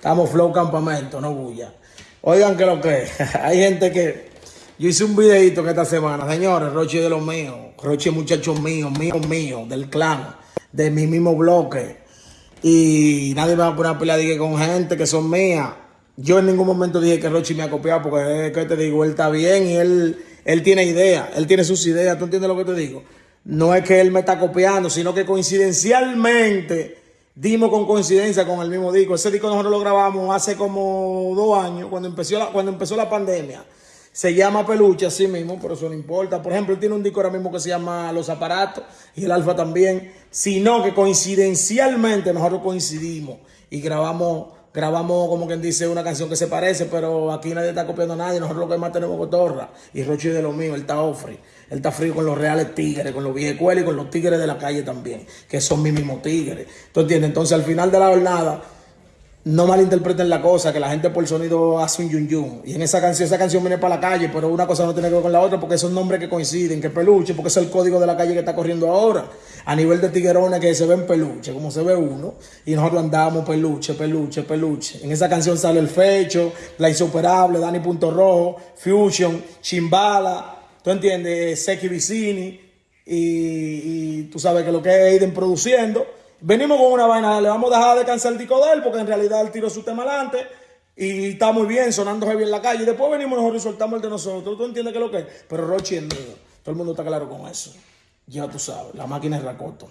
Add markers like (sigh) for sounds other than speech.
Estamos flow campamento, no bulla. Oigan que lo que es. (laughs) Hay gente que... Yo hice un videito que esta semana, señores, Roche de los míos, Roche muchachos míos, míos, míos, del clan, de mi mismo bloque. Y nadie me va a poner a pelear con gente que son mías. Yo en ningún momento dije que Roche me ha copiado, porque es que te digo, él está bien y él, él tiene ideas, él tiene sus ideas, ¿tú entiendes lo que te digo? No es que él me está copiando, sino que coincidencialmente dimos con coincidencia con el mismo disco. Ese disco nosotros lo grabamos hace como dos años, cuando empezó la, cuando empezó la pandemia. Se llama Peluche así mismo, pero eso no importa. Por ejemplo, él tiene un disco ahora mismo que se llama Los Aparatos y el Alfa también. Sino que coincidencialmente nosotros coincidimos y grabamos grabamos como quien dice una canción que se parece, pero aquí nadie está copiando a nadie, nosotros lo que más tenemos cotorra. Y Rochi de lo mío, él está ofre, él está frío con los reales tigres, con los viejos y con los tigres de la calle también, que son mis mismos tigres. ¿Tú entiendes? Entonces al final de la jornada no malinterpreten la cosa, que la gente por sonido hace un yun yun. Y en esa canción, esa canción viene para la calle, pero una cosa no tiene que ver con la otra porque son nombres que coinciden, que peluche, porque es el código de la calle que está corriendo ahora. A nivel de tiguerones que se ven peluche, como se ve uno, y nosotros andamos peluche, peluche, peluche. En esa canción sale el fecho, la insuperable, Dani Punto Rojo, Fusion, Chimbala, ¿tú entiendes? Seki Vicini, y, y tú sabes que lo que es Aiden produciendo. Venimos con una vaina, le vamos a dejar descansar el disco de él, porque en realidad él tiró su tema adelante y está muy bien, sonando heavy en la calle. Y después venimos nosotros y soltamos el de nosotros. ¿Tú entiendes qué es lo que es? Pero Rochi es mío. Todo el mundo está claro con eso. Ya tú sabes, la máquina es Racoto.